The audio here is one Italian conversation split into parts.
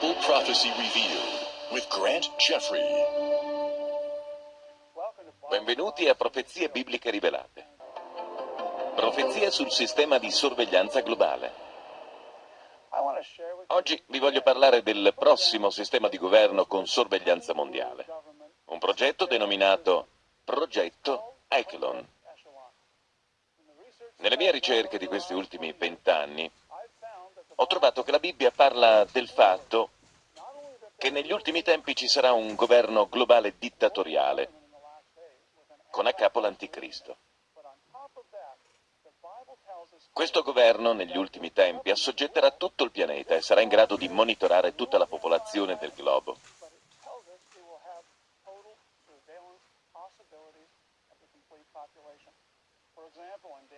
Bible Prophecy Revealed with Grant Jeffrey. Benvenuti a Profezie Bibliche Rivelate. Profezie sul sistema di sorveglianza globale. Oggi vi voglio parlare del prossimo sistema di governo con sorveglianza mondiale. Un progetto denominato Progetto Echelon. Nelle mie ricerche di questi ultimi vent'anni ho trovato che la Bibbia parla del fatto che negli ultimi tempi ci sarà un governo globale dittatoriale con a capo l'anticristo. Questo governo negli ultimi tempi assoggetterà tutto il pianeta e sarà in grado di monitorare tutta la popolazione del globo.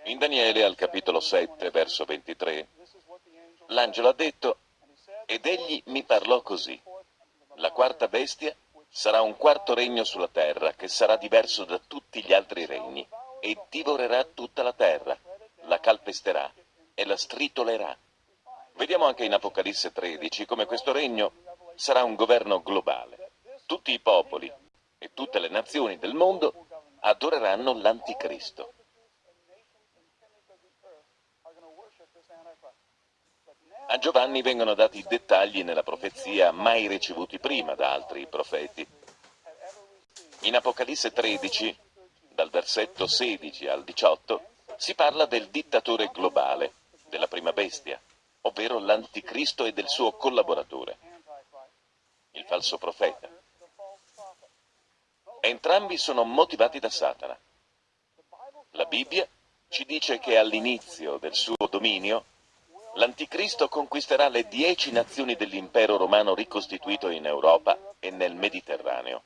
In Daniele al capitolo 7, verso 23, l'angelo ha detto, ed egli mi parlò così, la quarta bestia sarà un quarto regno sulla terra che sarà diverso da tutti gli altri regni e divorerà tutta la terra, la calpesterà e la stritolerà. Vediamo anche in Apocalisse 13 come questo regno sarà un governo globale. Tutti i popoli e tutte le nazioni del mondo adoreranno l'anticristo. A Giovanni vengono dati dettagli nella profezia mai ricevuti prima da altri profeti. In Apocalisse 13, dal versetto 16 al 18, si parla del dittatore globale, della prima bestia, ovvero l'anticristo e del suo collaboratore, il falso profeta. Entrambi sono motivati da Satana. La Bibbia ci dice che all'inizio del suo dominio L'Anticristo conquisterà le dieci nazioni dell'impero romano ricostituito in Europa e nel Mediterraneo.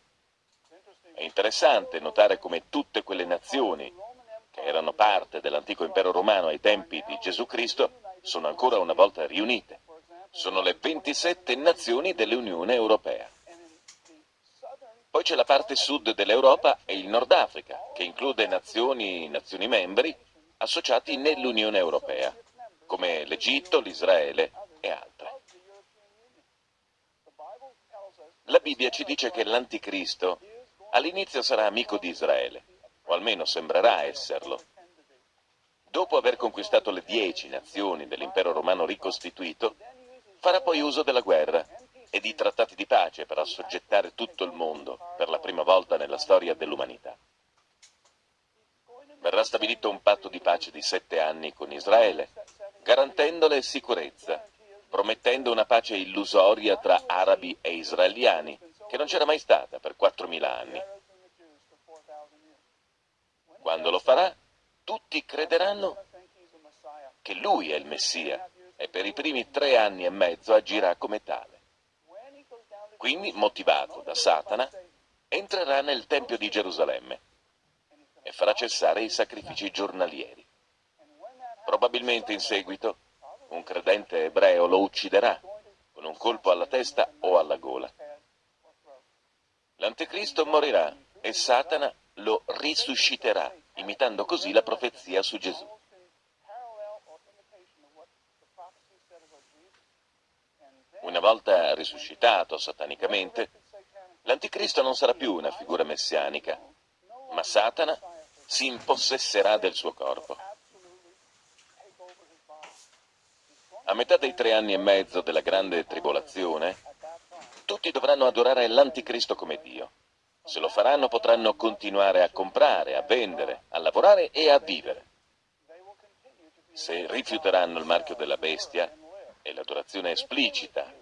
È interessante notare come tutte quelle nazioni che erano parte dell'antico impero romano ai tempi di Gesù Cristo sono ancora una volta riunite. Sono le 27 nazioni dell'Unione Europea. Poi c'è la parte sud dell'Europa e il Nord Africa, che include nazioni, nazioni membri associati nell'Unione Europea come l'Egitto, l'Israele e altre. La Bibbia ci dice che l'Anticristo all'inizio sarà amico di Israele, o almeno sembrerà esserlo. Dopo aver conquistato le dieci nazioni dell'impero romano ricostituito, farà poi uso della guerra e di trattati di pace per assoggettare tutto il mondo per la prima volta nella storia dell'umanità. Verrà stabilito un patto di pace di sette anni con Israele, garantendole sicurezza, promettendo una pace illusoria tra arabi e israeliani, che non c'era mai stata per 4.000 anni. Quando lo farà, tutti crederanno che lui è il Messia e per i primi tre anni e mezzo agirà come tale. Quindi, motivato da Satana, entrerà nel Tempio di Gerusalemme e farà cessare i sacrifici giornalieri. Probabilmente in seguito un credente ebreo lo ucciderà con un colpo alla testa o alla gola. L'anticristo morirà e Satana lo risusciterà, imitando così la profezia su Gesù. Una volta risuscitato satanicamente, l'anticristo non sarà più una figura messianica, ma Satana si impossesserà del suo corpo. A metà dei tre anni e mezzo della grande tribolazione, tutti dovranno adorare l'anticristo come Dio. Se lo faranno potranno continuare a comprare, a vendere, a lavorare e a vivere. Se rifiuteranno il marchio della bestia e l'adorazione esplicita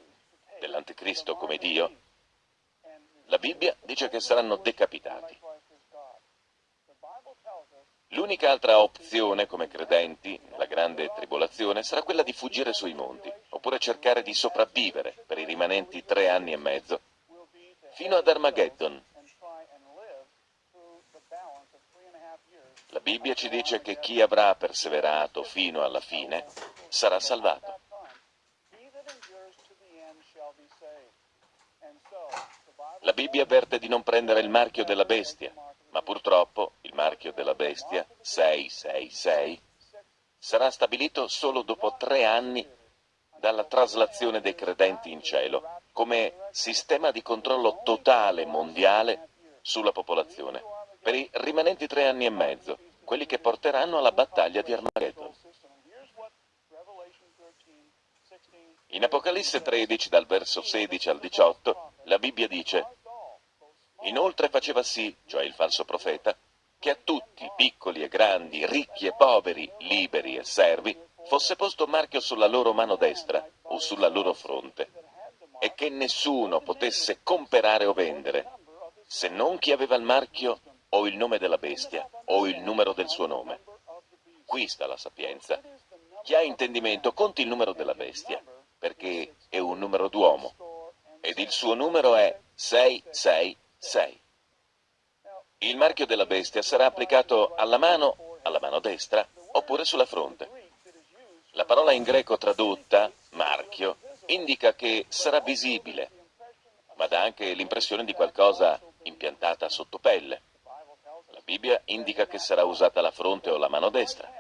dell'anticristo come Dio, la Bibbia dice che saranno decapitati. L'unica altra opzione come credenti nella grande tribolazione sarà quella di fuggire sui monti, oppure cercare di sopravvivere per i rimanenti tre anni e mezzo, fino ad Armageddon. La Bibbia ci dice che chi avrà perseverato fino alla fine sarà salvato. La Bibbia avverte di non prendere il marchio della bestia, ma purtroppo il marchio della bestia 666 sarà stabilito solo dopo tre anni dalla traslazione dei credenti in cielo, come sistema di controllo totale mondiale sulla popolazione, per i rimanenti tre anni e mezzo, quelli che porteranno alla battaglia di Armageddon. In Apocalisse 13, dal verso 16 al 18, la Bibbia dice Inoltre faceva sì, cioè il falso profeta, che a tutti, piccoli e grandi, ricchi e poveri, liberi e servi, fosse posto marchio sulla loro mano destra o sulla loro fronte, e che nessuno potesse comperare o vendere, se non chi aveva il marchio o il nome della bestia o il numero del suo nome. Qui sta la sapienza. Chi ha intendimento conti il numero della bestia, perché è un numero d'uomo, ed il suo numero è 666. 6. Il marchio della bestia sarà applicato alla mano, alla mano destra, oppure sulla fronte. La parola in greco tradotta, marchio, indica che sarà visibile, ma dà anche l'impressione di qualcosa impiantata sotto pelle. La Bibbia indica che sarà usata la fronte o la mano destra.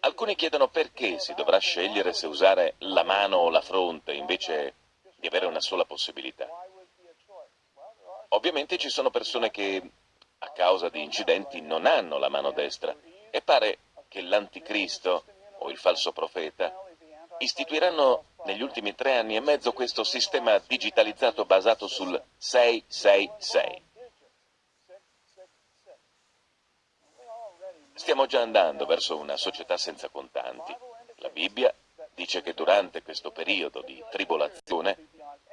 Alcuni chiedono perché si dovrà scegliere se usare la mano o la fronte invece di avere una sola possibilità. Ovviamente ci sono persone che, a causa di incidenti, non hanno la mano destra e pare che l'anticristo o il falso profeta istituiranno negli ultimi tre anni e mezzo questo sistema digitalizzato basato sul 666. Stiamo già andando verso una società senza contanti. La Bibbia dice che durante questo periodo di tribolazione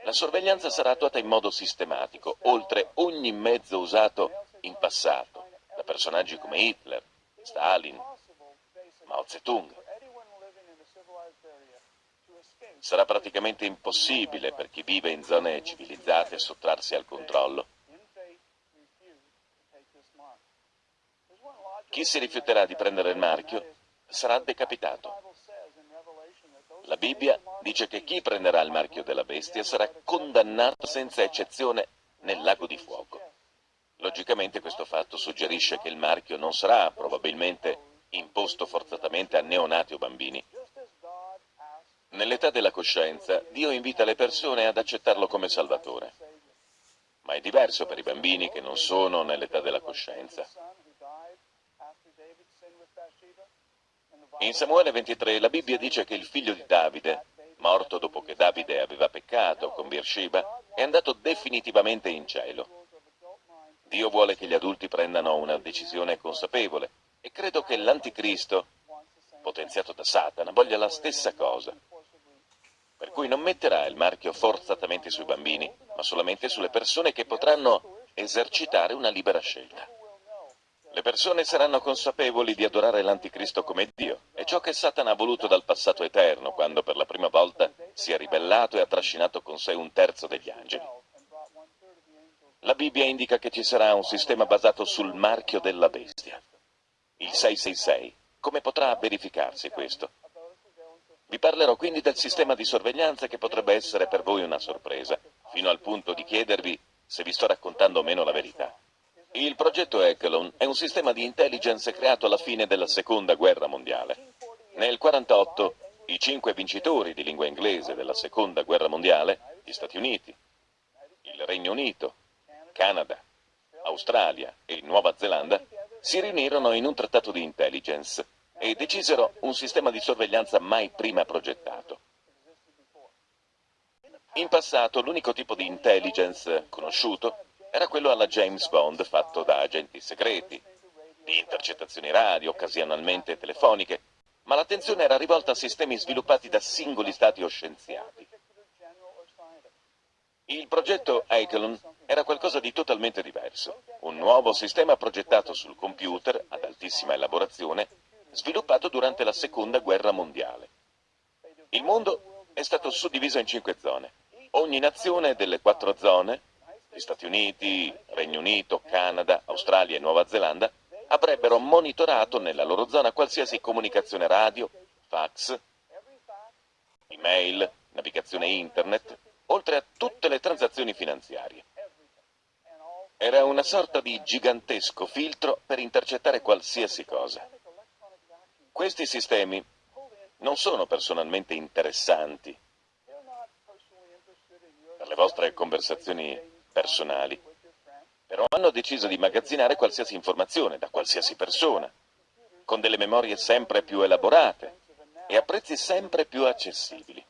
la sorveglianza sarà attuata in modo sistematico, oltre ogni mezzo usato in passato, da personaggi come Hitler, Stalin, Mao Zedong. Sarà praticamente impossibile per chi vive in zone civilizzate sottrarsi al controllo. Chi si rifiuterà di prendere il marchio sarà decapitato. La Bibbia dice che chi prenderà il marchio della bestia sarà condannato senza eccezione nel lago di fuoco. Logicamente questo fatto suggerisce che il marchio non sarà probabilmente imposto forzatamente a neonati o bambini. Nell'età della coscienza, Dio invita le persone ad accettarlo come Salvatore. Ma è diverso per i bambini che non sono nell'età della coscienza. In Samuele 23 la Bibbia dice che il figlio di Davide, morto dopo che Davide aveva peccato con Beersheba, è andato definitivamente in cielo. Dio vuole che gli adulti prendano una decisione consapevole e credo che l'anticristo, potenziato da Satana, voglia la stessa cosa. Per cui non metterà il marchio forzatamente sui bambini, ma solamente sulle persone che potranno esercitare una libera scelta. Le persone saranno consapevoli di adorare l'Anticristo come Dio. È ciò che Satana ha voluto dal passato eterno, quando per la prima volta si è ribellato e ha trascinato con sé un terzo degli angeli. La Bibbia indica che ci sarà un sistema basato sul marchio della bestia, il 666. Come potrà verificarsi questo? Vi parlerò quindi del sistema di sorveglianza che potrebbe essere per voi una sorpresa, fino al punto di chiedervi se vi sto raccontando o meno la verità. Il progetto Echelon è un sistema di intelligence creato alla fine della Seconda Guerra Mondiale. Nel 1948 i cinque vincitori di lingua inglese della Seconda Guerra Mondiale, gli Stati Uniti, il Regno Unito, Canada, Australia e Nuova Zelanda, si riunirono in un trattato di intelligence e decisero un sistema di sorveglianza mai prima progettato. In passato l'unico tipo di intelligence conosciuto era quello alla James Bond fatto da agenti segreti, di intercettazioni radio, occasionalmente telefoniche, ma l'attenzione era rivolta a sistemi sviluppati da singoli stati o scienziati. Il progetto Eichelon era qualcosa di totalmente diverso, un nuovo sistema progettato sul computer ad altissima elaborazione, sviluppato durante la Seconda Guerra Mondiale. Il mondo è stato suddiviso in cinque zone. Ogni nazione delle quattro zone gli Stati Uniti, Regno Unito, Canada, Australia e Nuova Zelanda avrebbero monitorato nella loro zona qualsiasi comunicazione radio, fax, email, navigazione internet, oltre a tutte le transazioni finanziarie. Era una sorta di gigantesco filtro per intercettare qualsiasi cosa. Questi sistemi non sono personalmente interessanti per le vostre conversazioni personali, però hanno deciso di magazzinare qualsiasi informazione da qualsiasi persona, con delle memorie sempre più elaborate e a prezzi sempre più accessibili.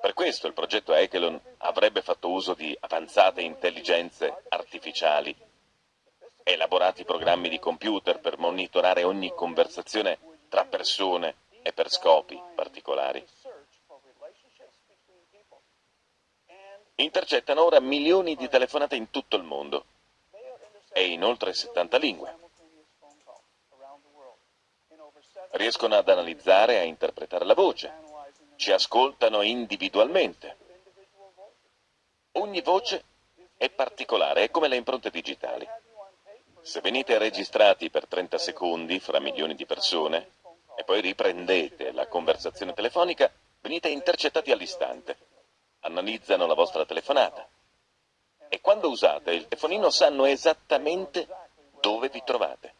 Per questo il progetto Echelon avrebbe fatto uso di avanzate intelligenze artificiali, elaborati programmi di computer per monitorare ogni conversazione tra persone e per scopi particolari. Intercettano ora milioni di telefonate in tutto il mondo e in oltre 70 lingue. Riescono ad analizzare e a interpretare la voce, ci ascoltano individualmente. Ogni voce è particolare, è come le impronte digitali. Se venite registrati per 30 secondi fra milioni di persone e poi riprendete la conversazione telefonica, venite intercettati all'istante analizzano la vostra telefonata e quando usate il telefonino sanno esattamente dove vi trovate.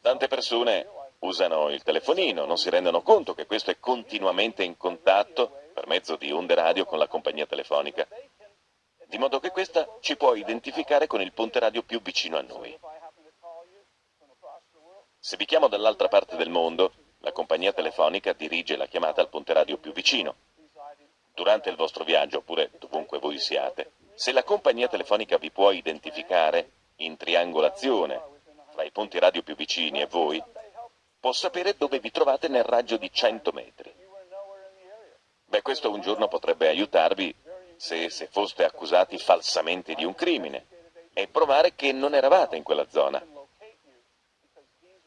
Tante persone usano il telefonino, non si rendono conto che questo è continuamente in contatto per mezzo di onde radio con la compagnia telefonica, di modo che questa ci può identificare con il ponte radio più vicino a noi. Se vi chiamo dall'altra parte del mondo, la compagnia telefonica dirige la chiamata al ponte radio più vicino durante il vostro viaggio, oppure dovunque voi siate, se la compagnia telefonica vi può identificare in triangolazione fra i punti radio più vicini e voi, può sapere dove vi trovate nel raggio di 100 metri. Beh, questo un giorno potrebbe aiutarvi se, se foste accusati falsamente di un crimine e provare che non eravate in quella zona.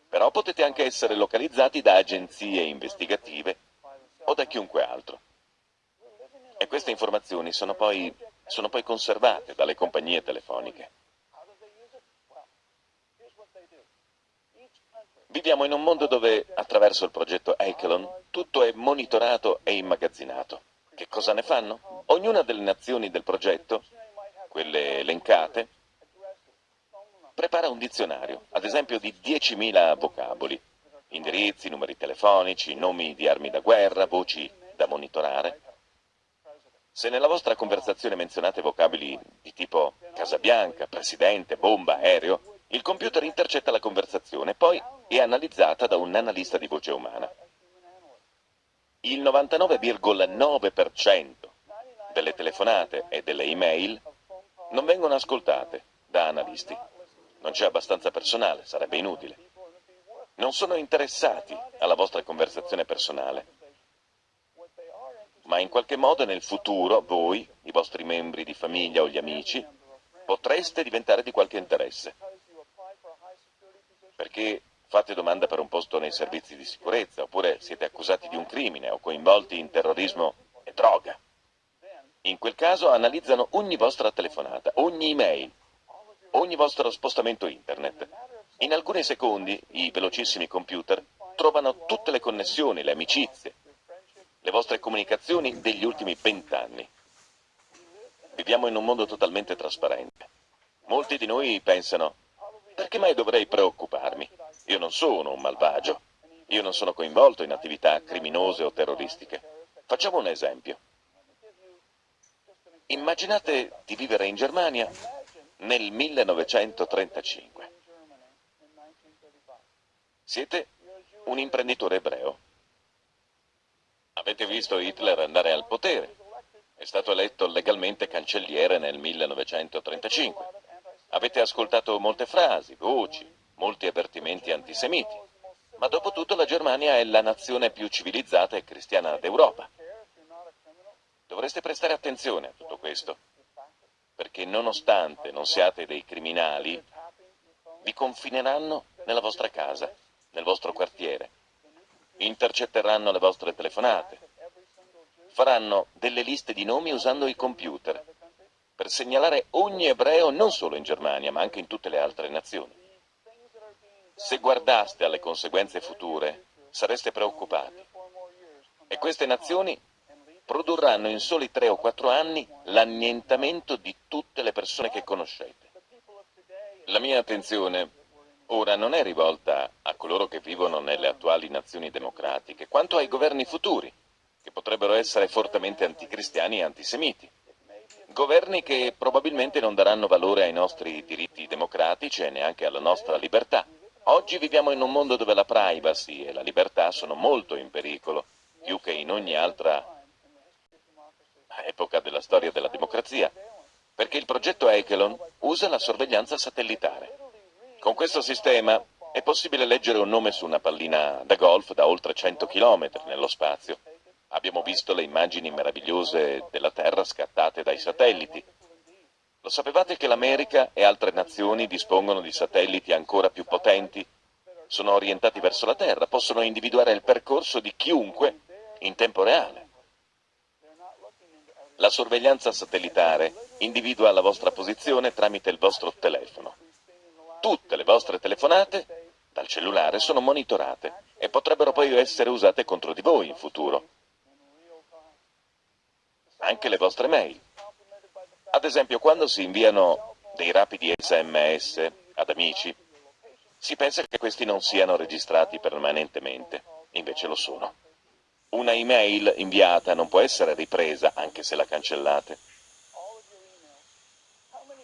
Però potete anche essere localizzati da agenzie investigative o da chiunque altro. E queste informazioni sono poi, sono poi conservate dalle compagnie telefoniche. Viviamo in un mondo dove, attraverso il progetto Echelon, tutto è monitorato e immagazzinato. Che cosa ne fanno? Ognuna delle nazioni del progetto, quelle elencate, prepara un dizionario, ad esempio di 10.000 vocaboli, indirizzi, numeri telefonici, nomi di armi da guerra, voci da monitorare, se nella vostra conversazione menzionate vocabili di tipo Casa Bianca, Presidente, bomba, aereo, il computer intercetta la conversazione, poi è analizzata da un analista di voce umana. Il 99,9% delle telefonate e delle email non vengono ascoltate da analisti. Non c'è abbastanza personale, sarebbe inutile. Non sono interessati alla vostra conversazione personale ma in qualche modo nel futuro voi, i vostri membri di famiglia o gli amici, potreste diventare di qualche interesse. Perché fate domanda per un posto nei servizi di sicurezza, oppure siete accusati di un crimine o coinvolti in terrorismo e droga. In quel caso analizzano ogni vostra telefonata, ogni email, ogni vostro spostamento internet. In alcuni secondi i velocissimi computer trovano tutte le connessioni, le amicizie, le vostre comunicazioni degli ultimi vent'anni. Viviamo in un mondo totalmente trasparente. Molti di noi pensano, perché mai dovrei preoccuparmi? Io non sono un malvagio. Io non sono coinvolto in attività criminose o terroristiche. Facciamo un esempio. Immaginate di vivere in Germania nel 1935. Siete un imprenditore ebreo. Avete visto Hitler andare al potere. È stato eletto legalmente cancelliere nel 1935. Avete ascoltato molte frasi, voci, molti avvertimenti antisemiti. Ma dopo tutto la Germania è la nazione più civilizzata e cristiana d'Europa. Dovreste prestare attenzione a tutto questo, perché nonostante non siate dei criminali, vi confineranno nella vostra casa, nel vostro quartiere, intercetteranno le vostre telefonate, faranno delle liste di nomi usando i computer per segnalare ogni ebreo non solo in Germania ma anche in tutte le altre nazioni. Se guardaste alle conseguenze future sareste preoccupati e queste nazioni produrranno in soli tre o quattro anni l'annientamento di tutte le persone che conoscete. La mia attenzione ora non è rivolta a coloro che vivono nelle attuali nazioni democratiche, quanto ai governi futuri, che potrebbero essere fortemente anticristiani e antisemiti. Governi che probabilmente non daranno valore ai nostri diritti democratici e neanche alla nostra libertà. Oggi viviamo in un mondo dove la privacy e la libertà sono molto in pericolo, più che in ogni altra epoca della storia della democrazia, perché il progetto Echelon usa la sorveglianza satellitare. Con questo sistema è possibile leggere un nome su una pallina da golf da oltre 100 km nello spazio. Abbiamo visto le immagini meravigliose della Terra scattate dai satelliti. Lo sapevate che l'America e altre nazioni dispongono di satelliti ancora più potenti? Sono orientati verso la Terra, possono individuare il percorso di chiunque in tempo reale. La sorveglianza satellitare individua la vostra posizione tramite il vostro telefono. Tutte le vostre telefonate dal cellulare sono monitorate e potrebbero poi essere usate contro di voi in futuro. Anche le vostre mail. Ad esempio, quando si inviano dei rapidi sms ad amici, si pensa che questi non siano registrati permanentemente, invece lo sono. Una email inviata non può essere ripresa anche se la cancellate.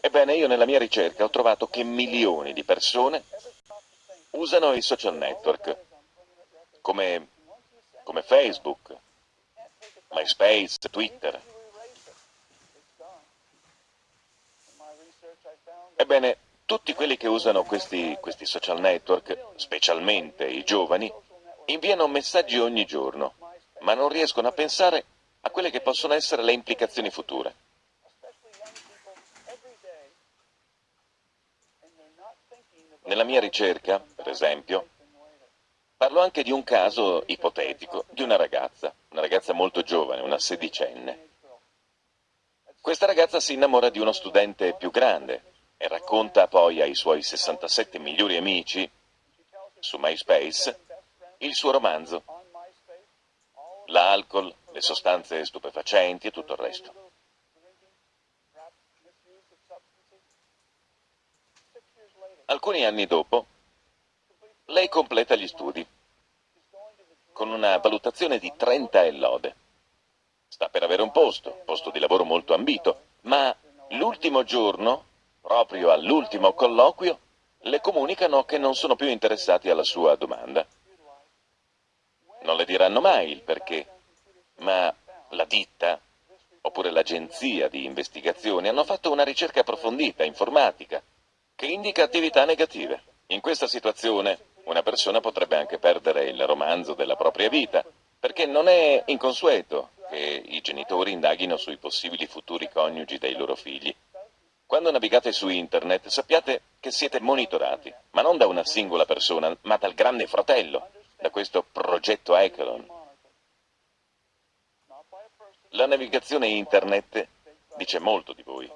Ebbene, io nella mia ricerca ho trovato che milioni di persone usano i social network come, come Facebook, MySpace, Twitter. Ebbene, tutti quelli che usano questi, questi social network, specialmente i giovani, inviano messaggi ogni giorno ma non riescono a pensare a quelle che possono essere le implicazioni future. Nella mia ricerca, per esempio, parlo anche di un caso ipotetico di una ragazza, una ragazza molto giovane, una sedicenne. Questa ragazza si innamora di uno studente più grande e racconta poi ai suoi 67 migliori amici, su MySpace, il suo romanzo l'alcol, le sostanze stupefacenti e tutto il resto. Alcuni anni dopo, lei completa gli studi con una valutazione di 30 e lode. Sta per avere un posto, posto di lavoro molto ambito, ma l'ultimo giorno, proprio all'ultimo colloquio, le comunicano che non sono più interessati alla sua domanda. Non le diranno mai il perché, ma la ditta, oppure l'agenzia di investigazione, hanno fatto una ricerca approfondita, informatica, che indica attività negative. In questa situazione una persona potrebbe anche perdere il romanzo della propria vita, perché non è inconsueto che i genitori indaghino sui possibili futuri coniugi dei loro figli. Quando navigate su internet sappiate che siete monitorati, ma non da una singola persona, ma dal grande fratello, da questo progetto Echelon. La navigazione internet dice molto di voi.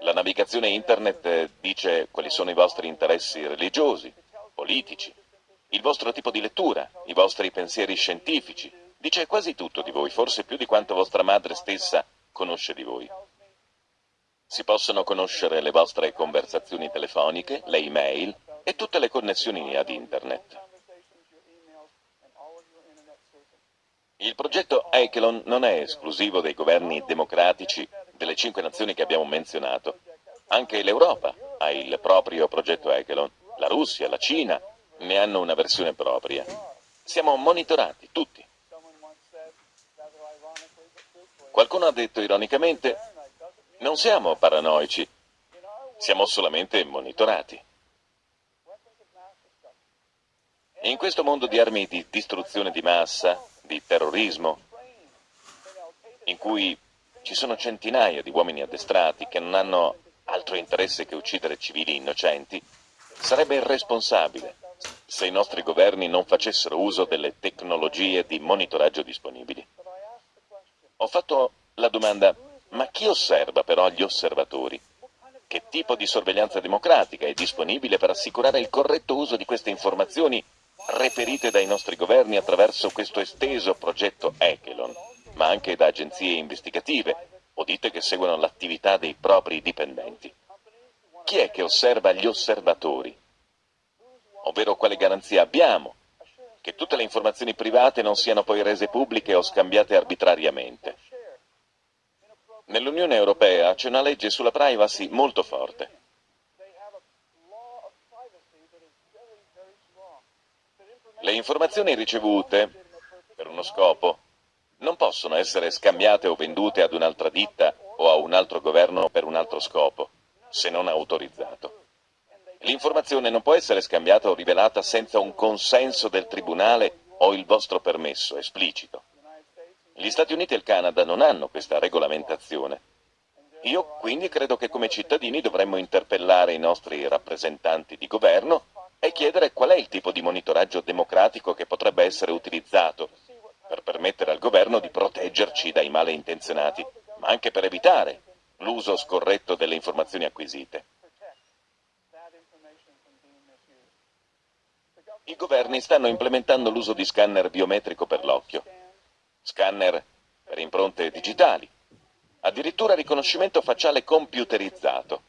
La navigazione internet dice quali sono i vostri interessi religiosi, politici, il vostro tipo di lettura, i vostri pensieri scientifici. Dice quasi tutto di voi, forse più di quanto vostra madre stessa conosce di voi. Si possono conoscere le vostre conversazioni telefoniche, le email, e tutte le connessioni ad Internet. Il progetto Echelon non è esclusivo dei governi democratici delle cinque nazioni che abbiamo menzionato. Anche l'Europa ha il proprio progetto Echelon. La Russia, la Cina ne hanno una versione propria. Siamo monitorati, tutti. Qualcuno ha detto ironicamente, non siamo paranoici, siamo solamente monitorati. In questo mondo di armi di distruzione di massa, di terrorismo, in cui ci sono centinaia di uomini addestrati che non hanno altro interesse che uccidere civili innocenti, sarebbe irresponsabile se i nostri governi non facessero uso delle tecnologie di monitoraggio disponibili. Ho fatto la domanda, ma chi osserva però gli osservatori? Che tipo di sorveglianza democratica è disponibile per assicurare il corretto uso di queste informazioni reperite dai nostri governi attraverso questo esteso progetto Echelon, ma anche da agenzie investigative o dite che seguono l'attività dei propri dipendenti. chi è che osserva gli osservatori? Ovvero quale garanzia abbiamo che tutte le informazioni private non siano poi rese pubbliche o scambiate arbitrariamente? Nell'Unione Europea c'è una legge sulla privacy molto forte. Le informazioni ricevute per uno scopo non possono essere scambiate o vendute ad un'altra ditta o a un altro governo per un altro scopo, se non autorizzato. L'informazione non può essere scambiata o rivelata senza un consenso del Tribunale o il vostro permesso esplicito. Gli Stati Uniti e il Canada non hanno questa regolamentazione. Io quindi credo che come cittadini dovremmo interpellare i nostri rappresentanti di governo e chiedere qual è il tipo di monitoraggio democratico che potrebbe essere utilizzato per permettere al governo di proteggerci dai malintenzionati, ma anche per evitare l'uso scorretto delle informazioni acquisite. I governi stanno implementando l'uso di scanner biometrico per l'occhio scanner per impronte digitali, addirittura riconoscimento facciale computerizzato,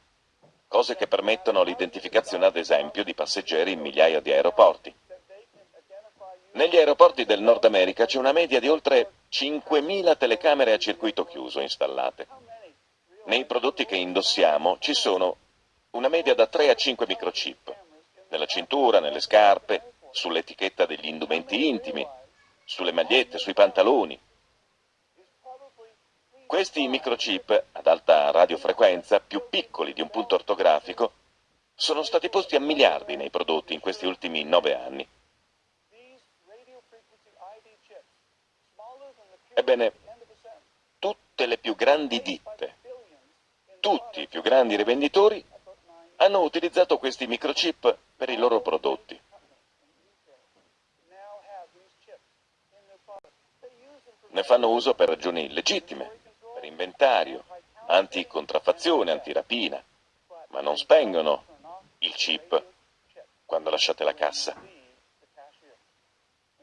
cose che permettono l'identificazione ad esempio di passeggeri in migliaia di aeroporti. Negli aeroporti del Nord America c'è una media di oltre 5.000 telecamere a circuito chiuso installate. Nei prodotti che indossiamo ci sono una media da 3 a 5 microchip, nella cintura, nelle scarpe, sull'etichetta degli indumenti intimi, sulle magliette, sui pantaloni. Questi microchip ad alta radiofrequenza, più piccoli di un punto ortografico, sono stati posti a miliardi nei prodotti in questi ultimi nove anni. Ebbene, tutte le più grandi ditte, tutti i più grandi rivenditori hanno utilizzato questi microchip per i loro prodotti. ne fanno uso per ragioni legittime, per inventario, anticontraffazione, antirapina, ma non spengono il chip quando lasciate la cassa.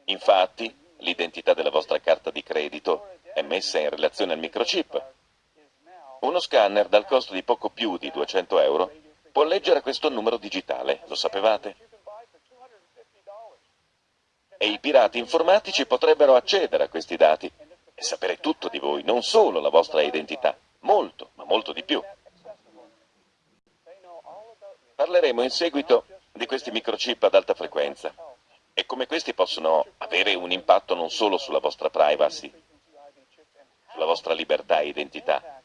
Infatti, l'identità della vostra carta di credito è messa in relazione al microchip. Uno scanner dal costo di poco più di 200 euro può leggere questo numero digitale, lo sapevate? E i pirati informatici potrebbero accedere a questi dati e sapere tutto di voi, non solo la vostra identità, molto, ma molto di più. Parleremo in seguito di questi microchip ad alta frequenza e come questi possono avere un impatto non solo sulla vostra privacy, sulla vostra libertà e identità,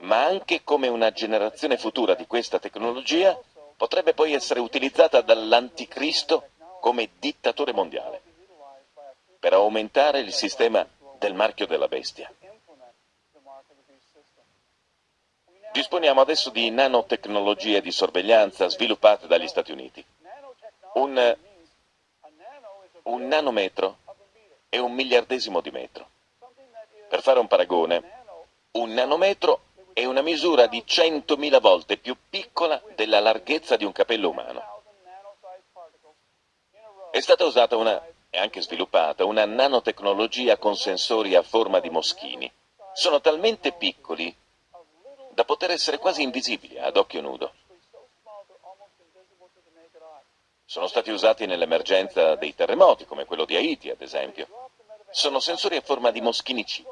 ma anche come una generazione futura di questa tecnologia potrebbe poi essere utilizzata dall'anticristo come dittatore mondiale per aumentare il sistema del marchio della bestia. Disponiamo adesso di nanotecnologie di sorveglianza sviluppate dagli Stati Uniti. Un, un nanometro è un miliardesimo di metro. Per fare un paragone, un nanometro è una misura di 100.000 volte più piccola della larghezza di un capello umano. È stata usata una è anche sviluppata una nanotecnologia con sensori a forma di moschini. Sono talmente piccoli da poter essere quasi invisibili ad occhio nudo. Sono stati usati nell'emergenza dei terremoti, come quello di Haiti, ad esempio. Sono sensori a forma di moschini chip.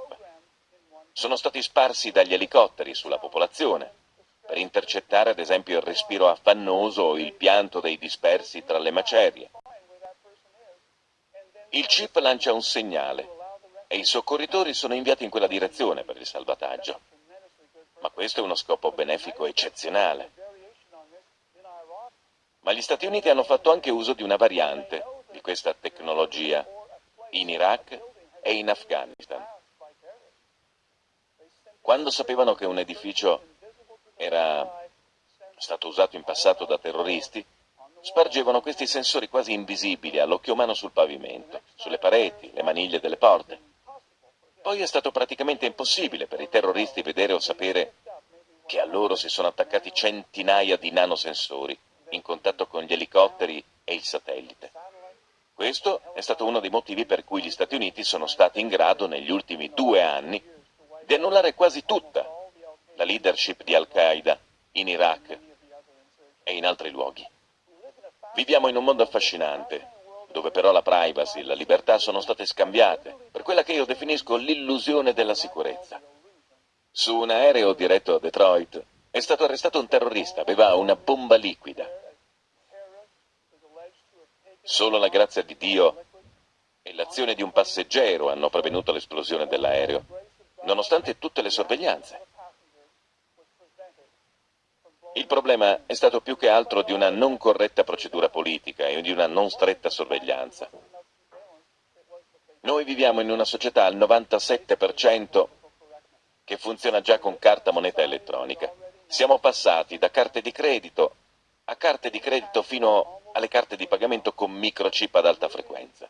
Sono stati sparsi dagli elicotteri sulla popolazione, per intercettare ad esempio il respiro affannoso o il pianto dei dispersi tra le macerie. Il chip lancia un segnale e i soccorritori sono inviati in quella direzione per il salvataggio. Ma questo è uno scopo benefico eccezionale. Ma gli Stati Uniti hanno fatto anche uso di una variante di questa tecnologia in Iraq e in Afghanistan. Quando sapevano che un edificio era stato usato in passato da terroristi, spargevano questi sensori quasi invisibili all'occhio umano sul pavimento, sulle pareti, le maniglie delle porte. Poi è stato praticamente impossibile per i terroristi vedere o sapere che a loro si sono attaccati centinaia di nanosensori in contatto con gli elicotteri e il satellite. Questo è stato uno dei motivi per cui gli Stati Uniti sono stati in grado negli ultimi due anni di annullare quasi tutta la leadership di Al-Qaeda in Iraq e in altri luoghi. Viviamo in un mondo affascinante, dove però la privacy e la libertà sono state scambiate per quella che io definisco l'illusione della sicurezza. Su un aereo diretto a Detroit è stato arrestato un terrorista, aveva una bomba liquida. Solo la grazia di Dio e l'azione di un passeggero hanno prevenuto l'esplosione dell'aereo, nonostante tutte le sorveglianze. Il problema è stato più che altro di una non corretta procedura politica e di una non stretta sorveglianza. Noi viviamo in una società al 97% che funziona già con carta moneta elettronica. Siamo passati da carte di credito a carte di credito fino alle carte di pagamento con microchip ad alta frequenza.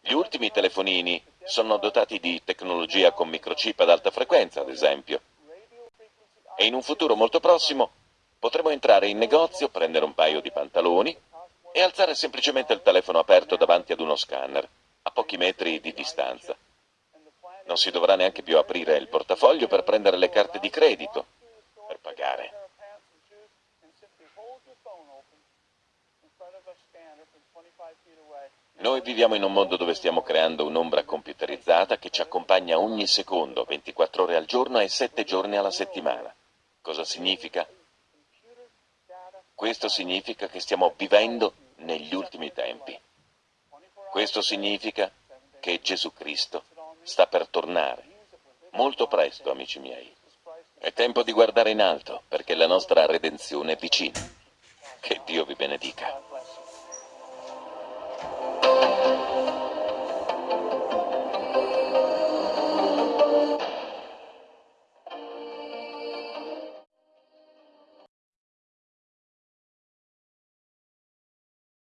Gli ultimi telefonini sono dotati di tecnologia con microchip ad alta frequenza, ad esempio. E in un futuro molto prossimo potremo entrare in negozio, prendere un paio di pantaloni e alzare semplicemente il telefono aperto davanti ad uno scanner, a pochi metri di distanza. Non si dovrà neanche più aprire il portafoglio per prendere le carte di credito, per pagare. Noi viviamo in un mondo dove stiamo creando un'ombra computerizzata che ci accompagna ogni secondo, 24 ore al giorno e 7 giorni alla settimana. Cosa significa? Questo significa che stiamo vivendo negli ultimi tempi. Questo significa che Gesù Cristo sta per tornare. Molto presto, amici miei. È tempo di guardare in alto, perché la nostra redenzione è vicina. Che Dio vi benedica.